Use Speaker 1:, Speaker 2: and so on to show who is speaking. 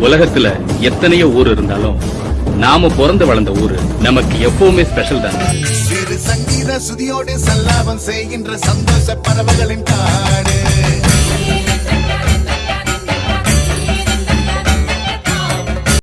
Speaker 1: உலகத்துல எத்தனையோ ஊர் இருந்தாலும் நாம பிறந்து வளர்ந்த ஊரு நமக்கு எப்பவுமே ஸ்பெஷல் தான்.
Speaker 2: சிறு சங்கீத சுதியோடு சல்லாபம் செய்கின்ற சந்தோஷ பறவைகளின்